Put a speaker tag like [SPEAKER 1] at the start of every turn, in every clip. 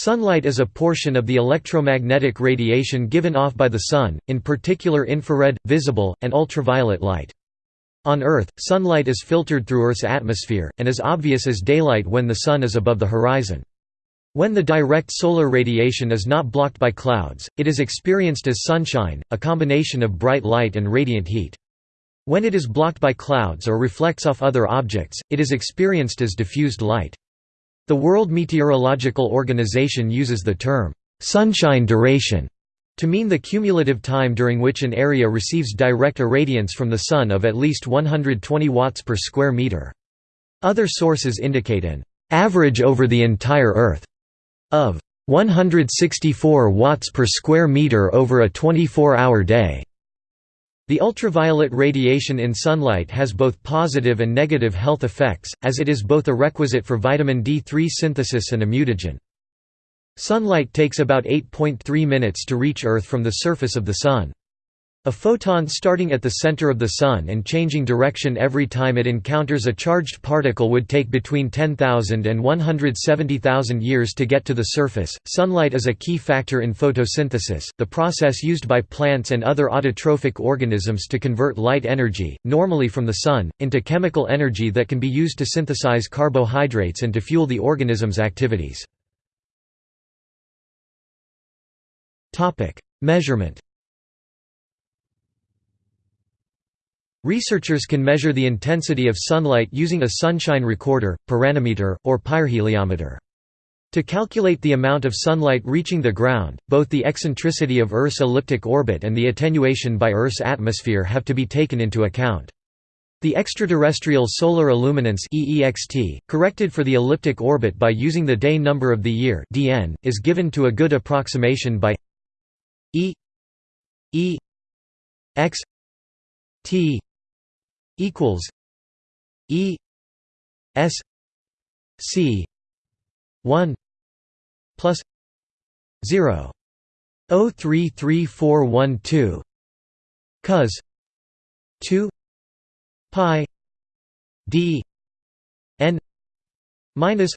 [SPEAKER 1] Sunlight is a portion of the electromagnetic radiation given off by the Sun, in particular infrared, visible, and ultraviolet light. On Earth, sunlight is filtered through Earth's atmosphere, and is obvious as daylight when the Sun is above the horizon. When the direct solar radiation is not blocked by clouds, it is experienced as sunshine, a combination of bright light and radiant heat. When it is blocked by clouds or reflects off other objects, it is experienced as diffused light. The World Meteorological Organization uses the term, "'sunshine duration' to mean the cumulative time during which an area receives direct irradiance from the Sun of at least 120 watts per square meter. Other sources indicate an "'average over the entire Earth' of 164 watts per square meter over a 24-hour day. The ultraviolet radiation in sunlight has both positive and negative health effects, as it is both a requisite for vitamin D3 synthesis and a mutagen. Sunlight takes about 8.3 minutes to reach Earth from the surface of the Sun. A photon starting at the center of the Sun and changing direction every time it encounters a charged particle would take between 10,000 and 170,000 years to get to the surface. Sunlight is a key factor in photosynthesis, the process used by plants and other autotrophic organisms to convert light energy, normally from the Sun, into chemical energy that can be used to synthesize carbohydrates and to fuel the organism's activities. Measurement Researchers can measure the intensity of sunlight using a sunshine recorder, pyranometer, or pyrheliometer. To calculate the amount of sunlight reaching the ground, both the eccentricity of Earth's elliptic orbit and the attenuation by Earth's atmosphere have to be taken into account. The extraterrestrial solar illuminance EEXT, corrected for the elliptic orbit by using the day number of the year DN, is given to a good approximation by E E X T equals E S C one plus zero O three three four one two cos two pi D N minus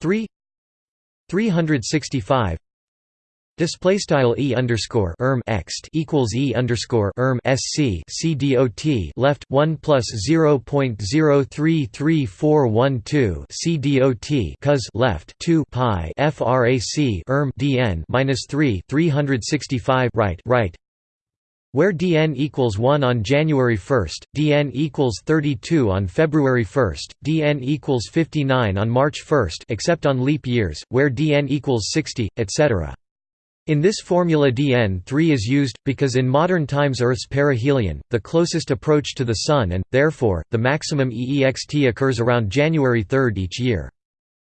[SPEAKER 1] three three hundred sixty five Display style e underscore erm ext equals e underscore erm sc c dot left one plus zero point zero three three four one two c dot cos left two pi frac erm dn minus three three hundred sixty five right right where dn equals 1 on January 1, dn equals 32 on February 1, dn equals 59 on March 1 except on leap years, where dn equals 60, etc. In this formula dn3 is used, because in modern times Earth's perihelion, the closest approach to the Sun and, therefore, the maximum EEXT occurs around January 3 each year.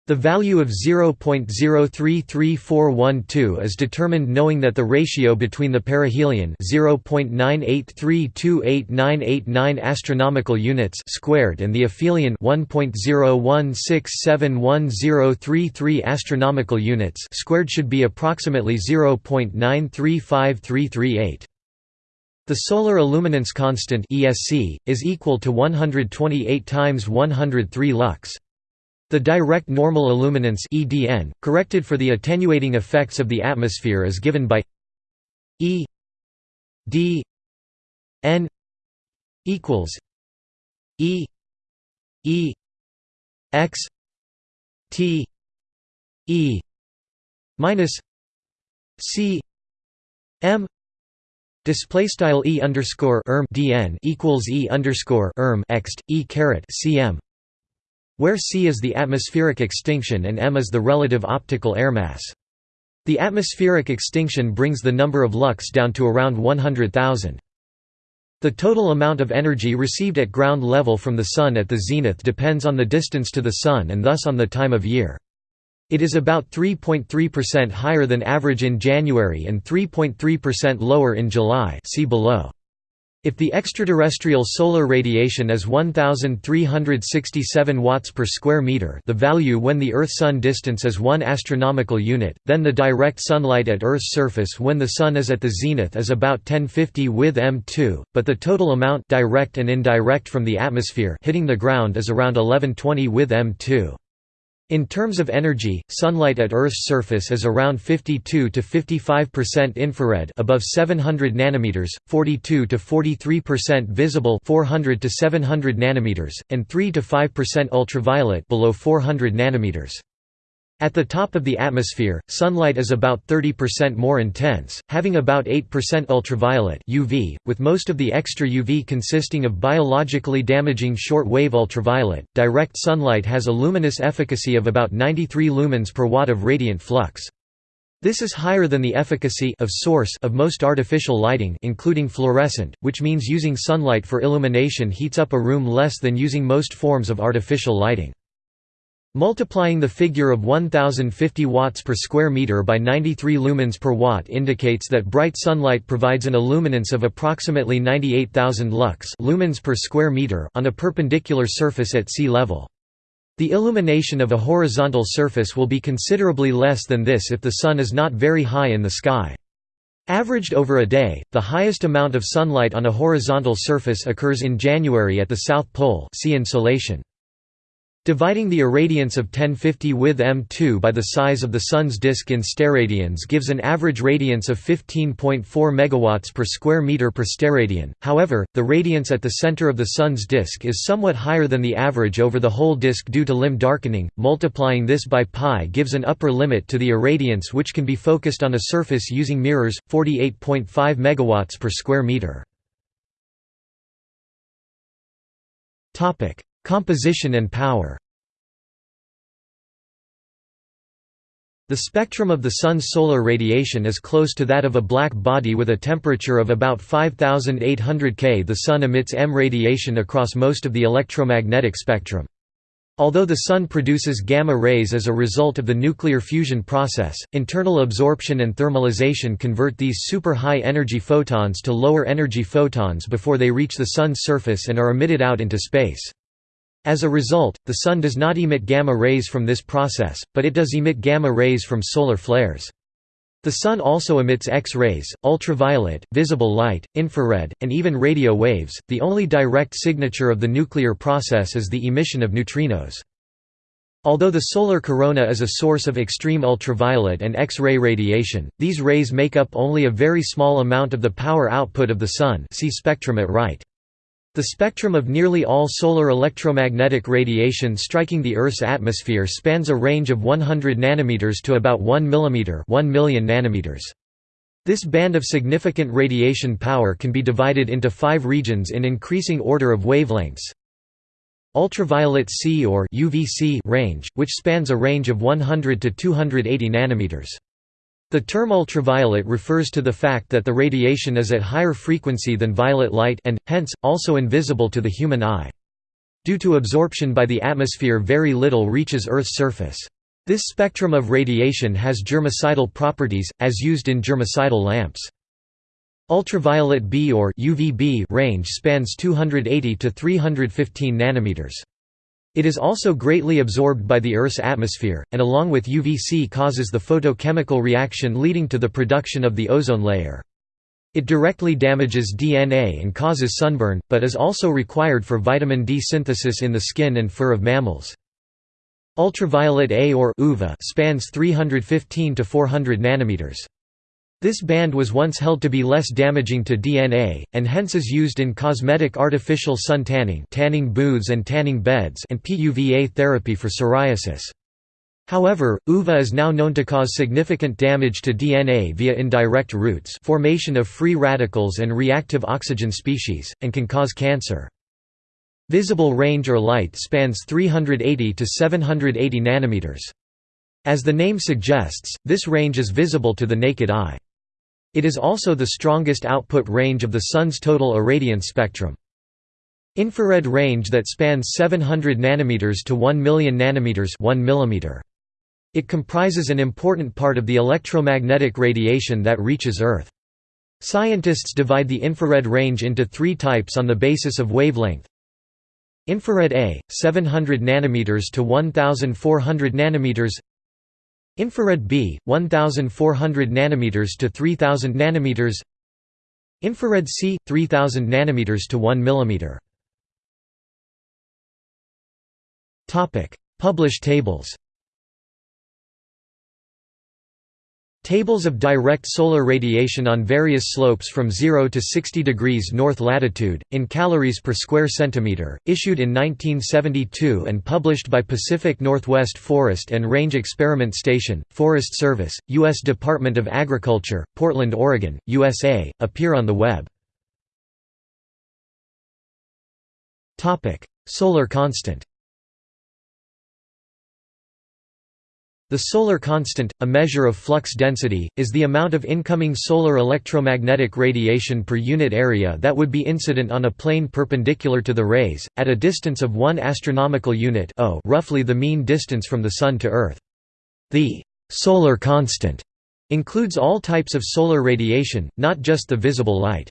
[SPEAKER 1] The value of 0.033412 is determined knowing that the ratio between the perihelion 0.983289989 astronomical units squared and the aphelion 1.016711033 astronomical units squared should be approximately 0.935338. The solar illuminance constant ESC is equal to 128 times 103 lux. The direct normal illuminance EDN, corrected for the attenuating effects of the atmosphere is given by E D N equals E E X T E minus C M Display style e underscore erm dn equals e underscore erm ext e caret cm where c is the atmospheric extinction and m is the relative optical air mass. The atmospheric extinction brings the number of lux down to around 100,000. The total amount of energy received at ground level from the Sun at the zenith depends on the distance to the Sun and thus on the time of year. It is about 3.3% higher than average in January and 3.3% lower in July see below. If the extraterrestrial solar radiation is 1367 watts per square meter, the value when the Earth-Sun distance is 1 astronomical unit, then the direct sunlight at Earth's surface when the sun is at the zenith is about 1050 with M2, but the total amount direct and indirect from the atmosphere hitting the ground is around 1120 with M2. In terms of energy, sunlight at Earth's surface is around 52 to 55% infrared above 700 nanometers, 42 to 43% visible 400 to 700 nanometers, and 3 to 5% ultraviolet below 400 nanometers. At the top of the atmosphere, sunlight is about 30% more intense, having about 8% ultraviolet UV, with most of the extra UV consisting of biologically damaging short-wave ultraviolet. Direct sunlight has a luminous efficacy of about 93 lumens per watt of radiant flux. This is higher than the efficacy of source of most artificial lighting including fluorescent, which means using sunlight for illumination heats up a room less than using most forms of artificial lighting. Multiplying the figure of 1050 watts per square meter by 93 lumens per watt indicates that bright sunlight provides an illuminance of approximately 98,000 lux lumens per square meter on a perpendicular surface at sea level. The illumination of a horizontal surface will be considerably less than this if the sun is not very high in the sky. Averaged over a day, the highest amount of sunlight on a horizontal surface occurs in January at the South Pole see insolation. Dividing the irradiance of 1050 with M2 by the size of the Sun's disk in steradians gives an average radiance of 15.4 MW per square meter per steradian. However, the radiance at the center of the Sun's disk is somewhat higher than the average over the whole disk due to limb darkening. Multiplying this by pi gives an upper limit to the irradiance which can be focused on a surface using mirrors, 48.5 MW per square meter. Composition and power The spectrum of the Sun's solar radiation is close to that of a black body with a temperature of about 5800 K. The Sun emits M radiation across most of the electromagnetic spectrum. Although the Sun produces gamma rays as a result of the nuclear fusion process, internal absorption and thermalization convert these super high energy photons to lower energy photons before they reach the Sun's surface and are emitted out into space. As a result, the Sun does not emit gamma rays from this process, but it does emit gamma rays from solar flares. The Sun also emits X-rays, ultraviolet, visible light, infrared, and even radio waves. The only direct signature of the nuclear process is the emission of neutrinos. Although the solar corona is a source of extreme ultraviolet and X-ray radiation, these rays make up only a very small amount of the power output of the Sun see spectrum at right. The spectrum of nearly all solar electromagnetic radiation striking the Earth's atmosphere spans a range of 100 nanometers to about 1 mm 1 million nanometers. This band of significant radiation power can be divided into five regions in increasing order of wavelengths. Ultraviolet C or UVC range, which spans a range of 100 to 280 nanometers. The term ultraviolet refers to the fact that the radiation is at higher frequency than violet light and, hence, also invisible to the human eye. Due to absorption by the atmosphere very little reaches Earth's surface. This spectrum of radiation has germicidal properties, as used in germicidal lamps. Ultraviolet B or UVB range spans 280 to 315 nanometers. It is also greatly absorbed by the Earth's atmosphere, and along with UVC causes the photochemical reaction leading to the production of the ozone layer. It directly damages DNA and causes sunburn, but is also required for vitamin D synthesis in the skin and fur of mammals. Ultraviolet A or UVA spans 315 to 400 nanometers. This band was once held to be less damaging to DNA, and hence is used in cosmetic artificial sun tanning tanning booths and tanning beds and PUVA therapy for psoriasis. However, UVA is now known to cause significant damage to DNA via indirect routes formation of free radicals and reactive oxygen species, and can cause cancer. Visible range or light spans 380 to 780 nanometers. As the name suggests, this range is visible to the naked eye. It is also the strongest output range of the Sun's total irradiance spectrum. Infrared range that spans 700 nanometers to 1 million nanometers 1 millimeter. It comprises an important part of the electromagnetic radiation that reaches Earth. Scientists divide the infrared range into three types on the basis of wavelength. Infrared A, 700 nanometers to 1400 nanometers Infrared B 1400 nanometers to 3000 nanometers. Infrared C 3000 nanometers to 1 millimeter. Topic. Published tables Tables of direct solar radiation on various slopes from 0 to 60 degrees north latitude, in calories per square centimeter, issued in 1972 and published by Pacific Northwest Forest and Range Experiment Station, Forest Service, U.S. Department of Agriculture, Portland, Oregon, USA, appear on the web. Solar constant The solar constant, a measure of flux density, is the amount of incoming solar electromagnetic radiation per unit area that would be incident on a plane perpendicular to the rays, at a distance of 1 astronomical unit roughly the mean distance from the Sun to Earth. The «solar constant» includes all types of solar radiation, not just the visible light.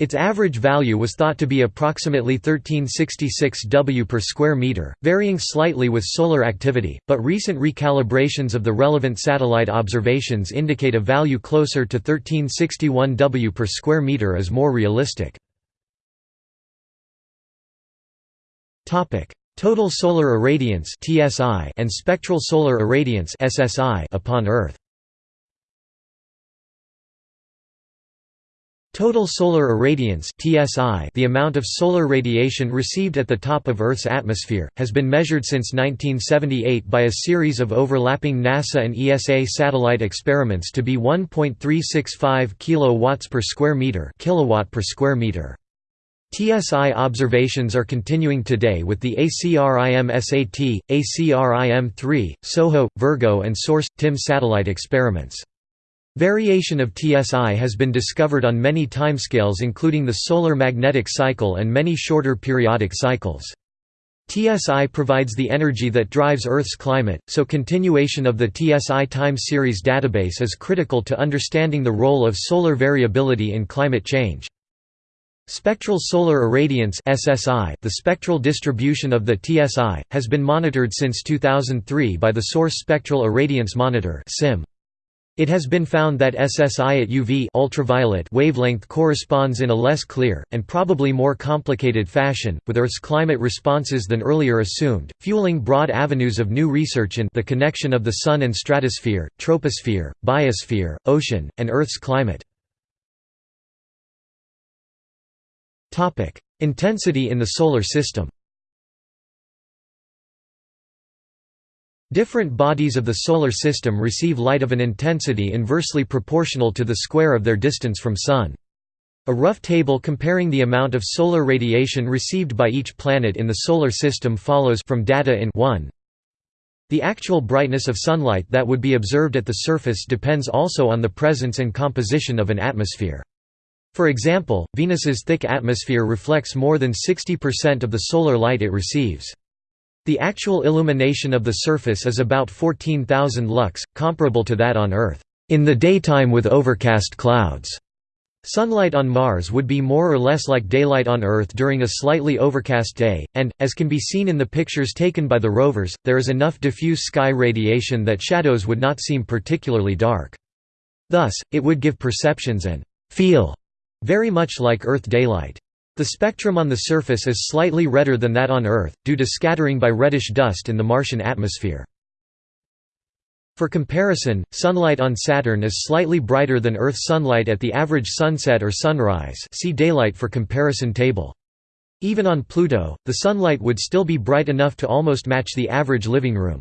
[SPEAKER 1] Its average value was thought to be approximately 1366 W per square meter, varying slightly with solar activity, but recent recalibrations of the relevant satellite observations indicate a value closer to 1361 W per square meter is more realistic. Total solar irradiance and spectral solar irradiance upon Earth Total solar irradiance (TSI), the amount of solar radiation received at the top of Earth's atmosphere, has been measured since 1978 by a series of overlapping NASA and ESA satellite experiments to be 1.365 kilowatts per square meter, kilowatt per square meter. TSI observations are continuing today with the ACRIM-SAT, ACRIM-3, SOHO, Virgo and SORCE-TIM satellite experiments. Variation of TSI has been discovered on many timescales including the solar magnetic cycle and many shorter periodic cycles. TSI provides the energy that drives Earth's climate, so continuation of the TSI time series database is critical to understanding the role of solar variability in climate change. Spectral solar irradiance SSI, the spectral distribution of the TSI, has been monitored since 2003 by the SORCE Spectral Irradiance Monitor SIM. It has been found that SSI at UV ultraviolet wavelength corresponds in a less clear, and probably more complicated fashion, with Earth's climate responses than earlier assumed, fueling broad avenues of new research in the connection of the Sun and stratosphere, troposphere, biosphere, ocean, and Earth's climate. Intensity in the Solar System Different bodies of the Solar System receive light of an intensity inversely proportional to the square of their distance from Sun. A rough table comparing the amount of solar radiation received by each planet in the Solar System follows from data in 1. The actual brightness of sunlight that would be observed at the surface depends also on the presence and composition of an atmosphere. For example, Venus's thick atmosphere reflects more than 60% of the solar light it receives. The actual illumination of the surface is about 14,000 lux, comparable to that on Earth, in the daytime with overcast clouds. Sunlight on Mars would be more or less like daylight on Earth during a slightly overcast day, and, as can be seen in the pictures taken by the rovers, there is enough diffuse sky radiation that shadows would not seem particularly dark. Thus, it would give perceptions and «feel» very much like Earth daylight. The spectrum on the surface is slightly redder than that on Earth, due to scattering by reddish dust in the Martian atmosphere. For comparison, sunlight on Saturn is slightly brighter than Earth sunlight at the average sunset or sunrise see daylight for comparison table. Even on Pluto, the sunlight would still be bright enough to almost match the average living room.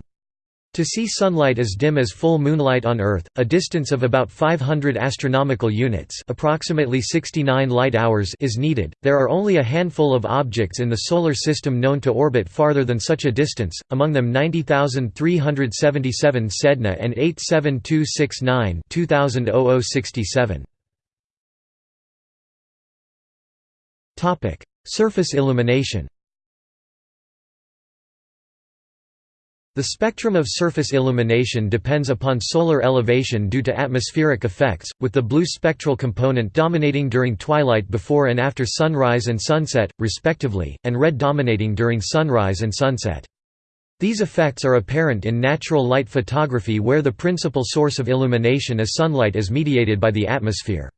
[SPEAKER 1] To see sunlight as dim as full moonlight on Earth, a distance of about 500 astronomical units, approximately 69 light hours is needed. There are only a handful of objects in the solar system known to orbit farther than such a distance, among them 90,377 Sedna and 87269 2000 Topic: Surface illumination. The spectrum of surface illumination depends upon solar elevation due to atmospheric effects, with the blue spectral component dominating during twilight before and after sunrise and sunset, respectively, and red dominating during sunrise and sunset. These effects are apparent in natural light photography where the principal source of illumination is sunlight as mediated by the atmosphere.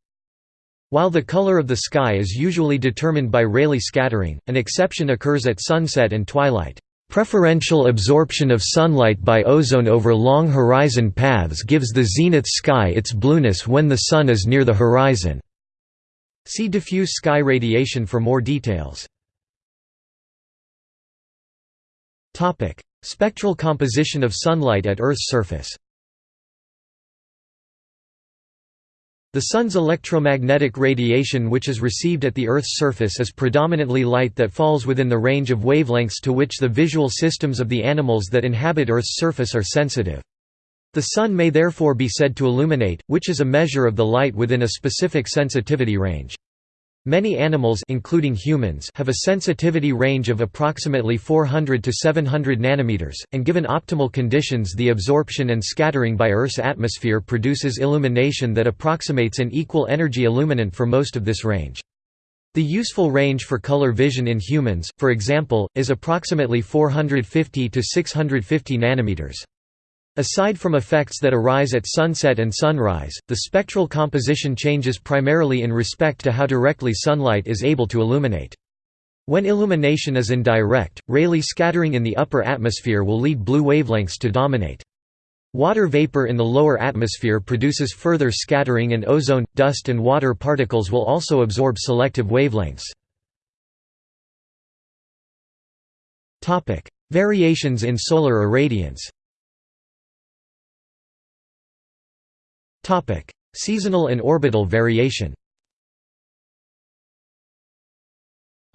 [SPEAKER 1] While the color of the sky is usually determined by Rayleigh scattering, an exception occurs at sunset and twilight. Preferential absorption of sunlight by ozone over long horizon paths gives the zenith sky its blueness when the Sun is near the horizon. See diffuse sky radiation for more details. Topic: Spectral composition of sunlight at Earth's surface The Sun's electromagnetic radiation which is received at the Earth's surface is predominantly light that falls within the range of wavelengths to which the visual systems of the animals that inhabit Earth's surface are sensitive. The Sun may therefore be said to illuminate, which is a measure of the light within a specific sensitivity range. Many animals including humans have a sensitivity range of approximately 400 to 700 nanometers, and given optimal conditions the absorption and scattering by Earth's atmosphere produces illumination that approximates an equal energy illuminant for most of this range. The useful range for color vision in humans, for example, is approximately 450 to 650 nanometers. Aside from effects that arise at sunset and sunrise, the spectral composition changes primarily in respect to how directly sunlight is able to illuminate. When illumination is indirect, Rayleigh scattering in the upper atmosphere will lead blue wavelengths to dominate. Water vapor in the lower atmosphere produces further scattering and ozone, dust and water particles will also absorb selective wavelengths. Variations in solar irradiance Topic: Seasonal and orbital variation.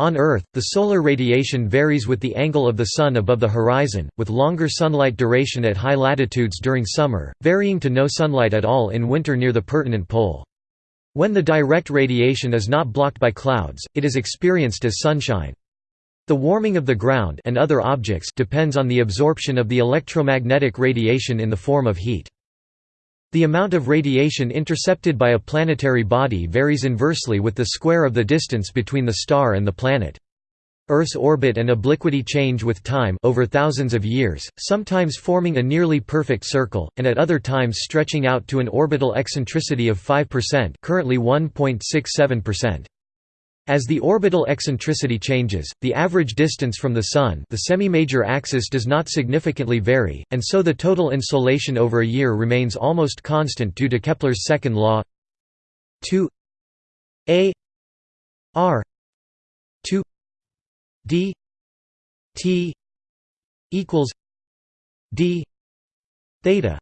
[SPEAKER 1] On Earth, the solar radiation varies with the angle of the Sun above the horizon, with longer sunlight duration at high latitudes during summer, varying to no sunlight at all in winter near the pertinent pole. When the direct radiation is not blocked by clouds, it is experienced as sunshine. The warming of the ground and other objects depends on the absorption of the electromagnetic radiation in the form of heat. The amount of radiation intercepted by a planetary body varies inversely with the square of the distance between the star and the planet. Earth's orbit and obliquity change with time over thousands of years, sometimes forming a nearly perfect circle, and at other times stretching out to an orbital eccentricity of 5% currently 1.67%. As the orbital eccentricity changes, the average distance from the Sun the semi-major axis does not significantly vary, and so the total insolation over a year remains almost constant due to Kepler's second law. 2 a. R. 2 d. T. Equals d. Theta.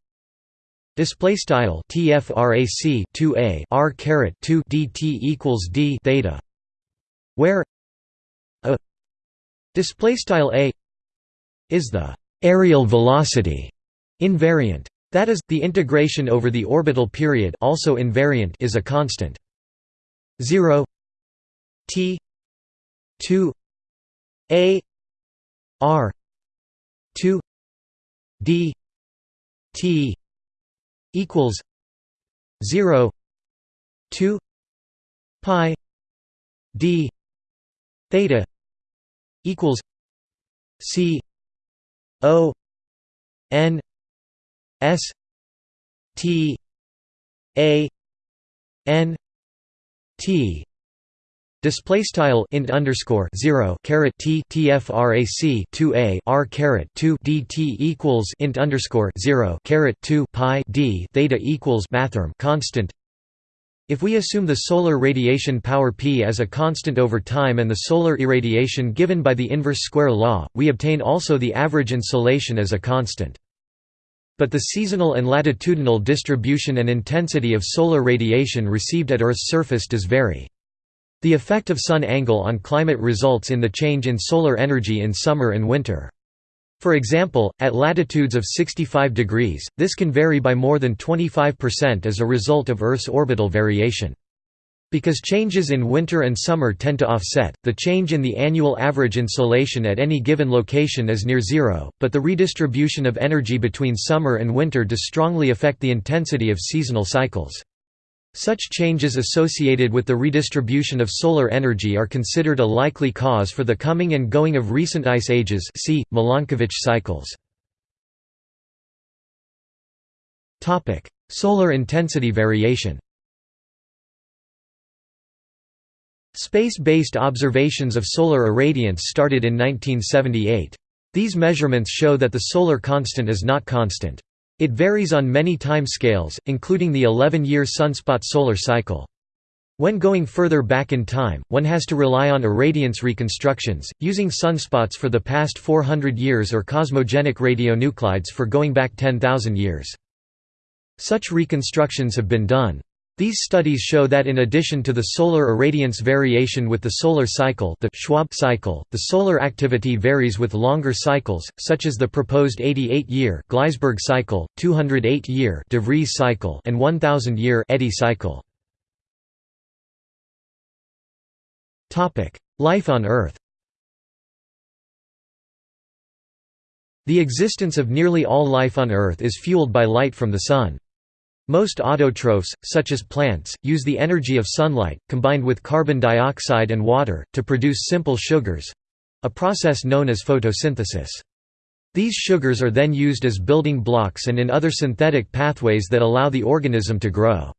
[SPEAKER 1] Display style tfrac 2a r caret 2 dt equals d theta where a display style a is the areal velocity invariant. That is, the integration over the orbital period also invariant is a constant. 0 t 2 a r 2 d t equals 0 2 pi d theta equals c o n s t a n t. Display style int underscore zero caret t tfrac two a r caret two dt equals int underscore zero caret two pi d theta equals mathrm constant if we assume the solar radiation power P as a constant over time and the solar irradiation given by the inverse square law, we obtain also the average insolation as a constant. But the seasonal and latitudinal distribution and intensity of solar radiation received at Earth's surface does vary. The effect of sun angle on climate results in the change in solar energy in summer and winter. For example, at latitudes of 65 degrees, this can vary by more than 25% as a result of Earth's orbital variation. Because changes in winter and summer tend to offset, the change in the annual average insolation at any given location is near zero, but the redistribution of energy between summer and winter does strongly affect the intensity of seasonal cycles. Such changes associated with the redistribution of solar energy are considered a likely cause for the coming and going of recent ice ages see, Milankovitch cycles. solar intensity variation Space-based observations of solar irradiance started in 1978. These measurements show that the solar constant is not constant. It varies on many time scales, including the 11-year sunspot solar cycle. When going further back in time, one has to rely on irradiance reconstructions, using sunspots for the past 400 years or cosmogenic radionuclides for going back 10,000 years. Such reconstructions have been done. These studies show that in addition to the solar irradiance variation with the solar cycle the Schwabe cycle, the solar activity varies with longer cycles, such as the proposed 88-year Gleissberg cycle, 208-year de Vries cycle and 1000-year Eddy cycle. Life on Earth The existence of nearly all life on Earth is fueled by light from the Sun. Most autotrophs, such as plants, use the energy of sunlight, combined with carbon dioxide and water, to produce simple sugars—a process known as photosynthesis. These sugars are then used as building blocks and in other synthetic pathways that allow the organism to grow.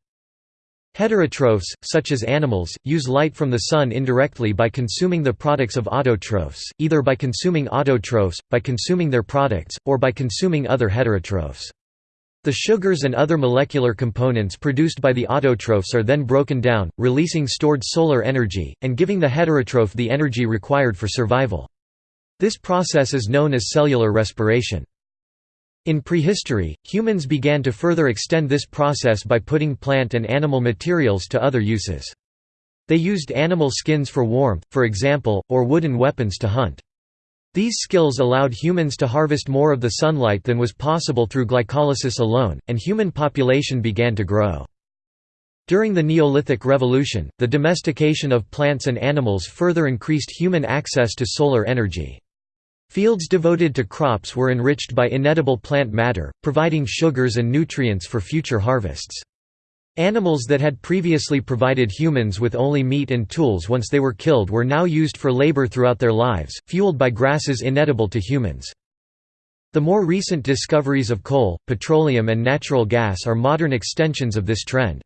[SPEAKER 1] Heterotrophs, such as animals, use light from the sun indirectly by consuming the products of autotrophs, either by consuming autotrophs, by consuming their products, or by consuming other heterotrophs. The sugars and other molecular components produced by the autotrophs are then broken down, releasing stored solar energy, and giving the heterotroph the energy required for survival. This process is known as cellular respiration. In prehistory, humans began to further extend this process by putting plant and animal materials to other uses. They used animal skins for warmth, for example, or wooden weapons to hunt. These skills allowed humans to harvest more of the sunlight than was possible through glycolysis alone, and human population began to grow. During the Neolithic Revolution, the domestication of plants and animals further increased human access to solar energy. Fields devoted to crops were enriched by inedible plant matter, providing sugars and nutrients for future harvests. Animals that had previously provided humans with only meat and tools once they were killed were now used for labor throughout their lives, fueled by grasses inedible to humans. The more recent discoveries of coal, petroleum and natural gas are modern extensions of this trend.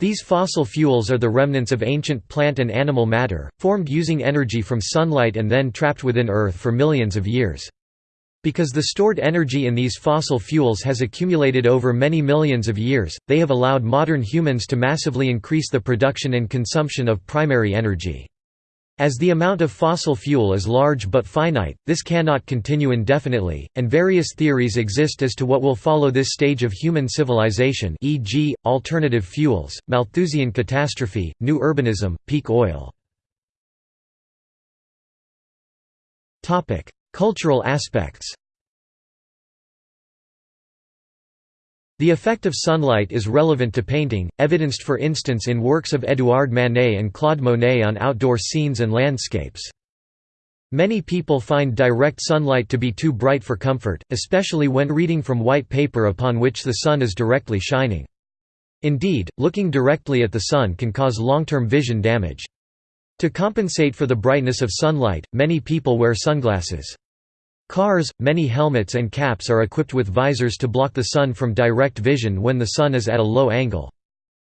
[SPEAKER 1] These fossil fuels are the remnants of ancient plant and animal matter, formed using energy from sunlight and then trapped within Earth for millions of years. Because the stored energy in these fossil fuels has accumulated over many millions of years, they have allowed modern humans to massively increase the production and consumption of primary energy. As the amount of fossil fuel is large but finite, this cannot continue indefinitely, and various theories exist as to what will follow this stage of human civilization e.g., alternative fuels, Malthusian catastrophe, new urbanism, peak oil. Cultural aspects The effect of sunlight is relevant to painting, evidenced for instance in works of Édouard Manet and Claude Monet on outdoor scenes and landscapes. Many people find direct sunlight to be too bright for comfort, especially when reading from white paper upon which the sun is directly shining. Indeed, looking directly at the sun can cause long-term vision damage. To compensate for the brightness of sunlight, many people wear sunglasses. Cars, many helmets and caps are equipped with visors to block the sun from direct vision when the sun is at a low angle.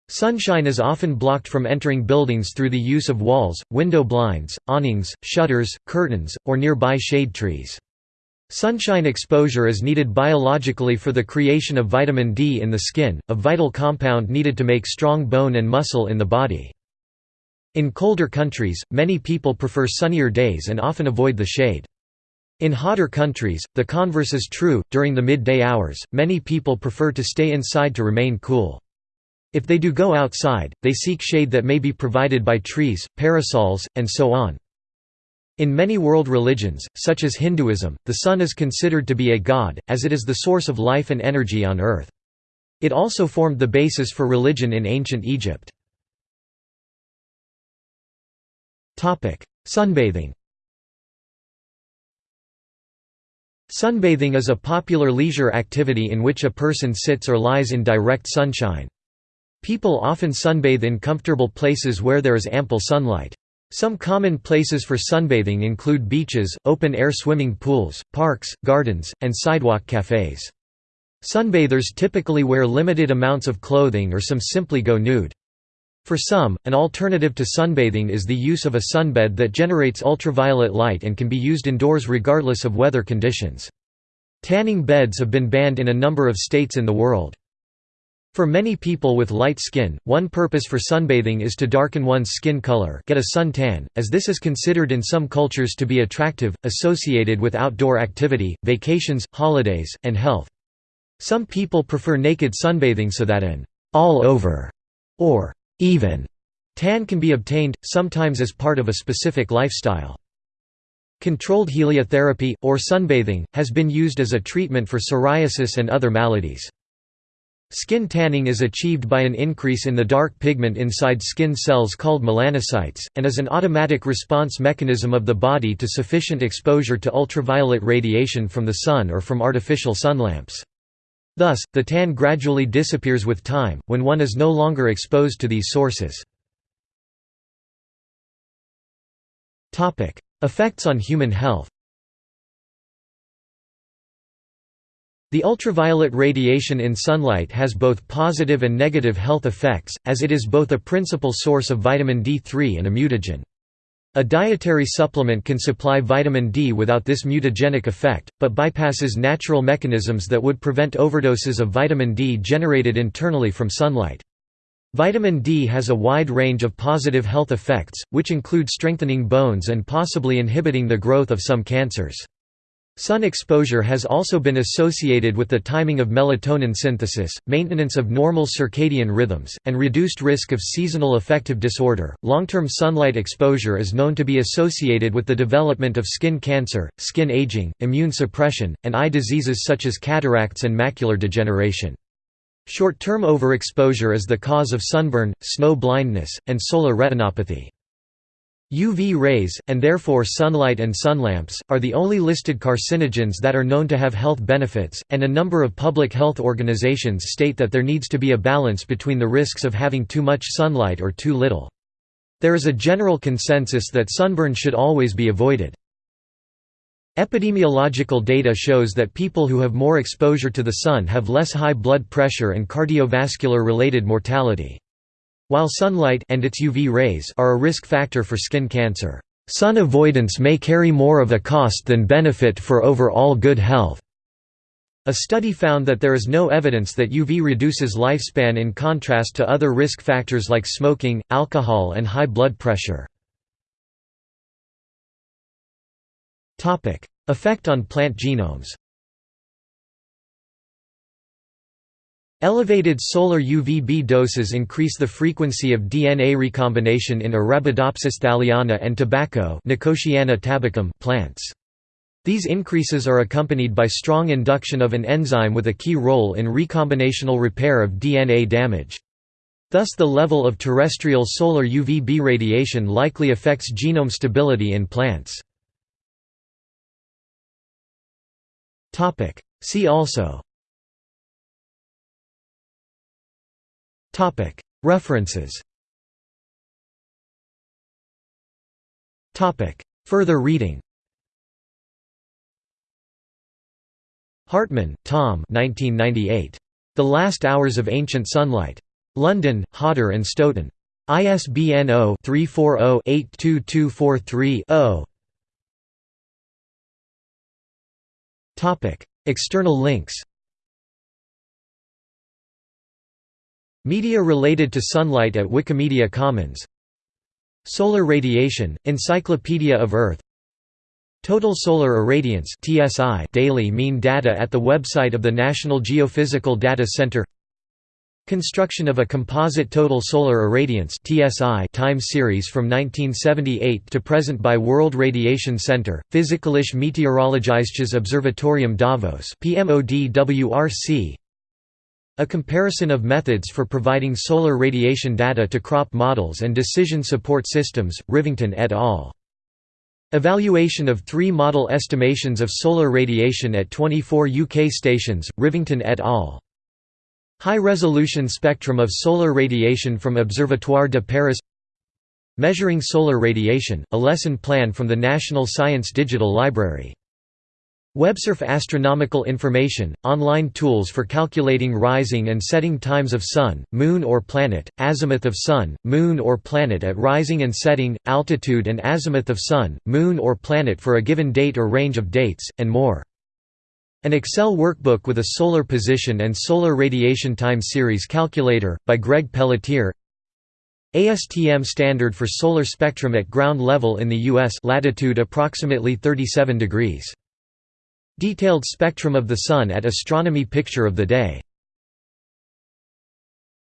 [SPEAKER 1] Sunshine is often blocked from entering buildings through the use of walls, window blinds, awnings, shutters, curtains, or nearby shade trees. Sunshine exposure is needed biologically for the creation of vitamin D in the skin, a vital compound needed to make strong bone and muscle in the body. In colder countries, many people prefer sunnier days and often avoid the shade. In hotter countries, the converse is true, during the midday hours, many people prefer to stay inside to remain cool. If they do go outside, they seek shade that may be provided by trees, parasols, and so on. In many world religions, such as Hinduism, the sun is considered to be a god, as it is the source of life and energy on earth. It also formed the basis for religion in ancient Egypt. Sunbathing Sunbathing is a popular leisure activity in which a person sits or lies in direct sunshine. People often sunbathe in comfortable places where there is ample sunlight. Some common places for sunbathing include beaches, open-air swimming pools, parks, gardens, and sidewalk cafes. Sunbathers typically wear limited amounts of clothing or some simply go nude. For some, an alternative to sunbathing is the use of a sunbed that generates ultraviolet light and can be used indoors regardless of weather conditions. Tanning beds have been banned in a number of states in the world. For many people with light skin, one purpose for sunbathing is to darken one's skin color get a sun tan, as this is considered in some cultures to be attractive, associated with outdoor activity, vacations, holidays, and health. Some people prefer naked sunbathing so that an all-over or even tan can be obtained, sometimes as part of a specific lifestyle. Controlled heliotherapy, or sunbathing, has been used as a treatment for psoriasis and other maladies. Skin tanning is achieved by an increase in the dark pigment inside skin cells called melanocytes, and is an automatic response mechanism of the body to sufficient exposure to ultraviolet radiation from the sun or from artificial sunlamps. Thus, the tan gradually disappears with time, when one is no longer exposed to these sources. Effects on human health The ultraviolet radiation in sunlight has both positive and negative health effects, as it is both a principal source of vitamin D3 and a mutagen. A dietary supplement can supply vitamin D without this mutagenic effect, but bypasses natural mechanisms that would prevent overdoses of vitamin D generated internally from sunlight. Vitamin D has a wide range of positive health effects, which include strengthening bones and possibly inhibiting the growth of some cancers. Sun exposure has also been associated with the timing of melatonin synthesis, maintenance of normal circadian rhythms, and reduced risk of seasonal affective disorder. Long term sunlight exposure is known to be associated with the development of skin cancer, skin aging, immune suppression, and eye diseases such as cataracts and macular degeneration. Short term overexposure is the cause of sunburn, snow blindness, and solar retinopathy. UV rays, and therefore sunlight and sunlamps, are the only listed carcinogens that are known to have health benefits, and a number of public health organizations state that there needs to be a balance between the risks of having too much sunlight or too little. There is a general consensus that sunburn should always be avoided. Epidemiological data shows that people who have more exposure to the sun have less high blood pressure and cardiovascular-related mortality. While sunlight and its UV rays are a risk factor for skin cancer, sun avoidance may carry more of a cost than benefit for overall good health. A study found that there is no evidence that UV reduces lifespan in contrast to other risk factors like smoking, alcohol and high blood pressure. Effect on plant genomes Elevated solar UVB doses increase the frequency of DNA recombination in Arabidopsis thaliana and tobacco Nicotiana tabacum plants. These increases are accompanied by strong induction of an enzyme with a key role in recombinational repair of DNA damage. Thus the level of terrestrial solar UVB radiation likely affects genome stability in plants. See also References. Further reading. Hartmann, Thom. 1998. The Last Hours of Ancient Sunlight. London, Hodder and Stoughton. ISBN 0-340-82243-0 External links Media related to sunlight at Wikimedia Commons Solar radiation, Encyclopedia of Earth Total solar irradiance (TSI) daily mean data at the website of the National Geophysical Data Center Construction of a composite total solar irradiance (TSI) time series from 1978 to present by World Radiation Center, Physikalische Meteorologisches Observatorium Davos. A comparison of methods for providing solar radiation data to crop models and decision support systems, Rivington et al. Evaluation of three model estimations of solar radiation at 24 UK stations, Rivington et al. High-resolution spectrum of solar radiation from Observatoire de Paris Measuring solar radiation, a lesson plan from the National Science Digital Library WebSurf Astronomical Information, online tools for calculating rising and setting times of Sun, Moon or planet, azimuth of Sun, Moon or planet at rising and setting, altitude and azimuth of Sun, Moon or planet for a given date or range of dates, and more. An Excel workbook with a solar position and solar radiation time series calculator, by Greg Pelletier ASTM standard for solar spectrum at ground level in the U.S. latitude approximately 37 degrees. Detailed spectrum of the Sun at Astronomy Picture of the Day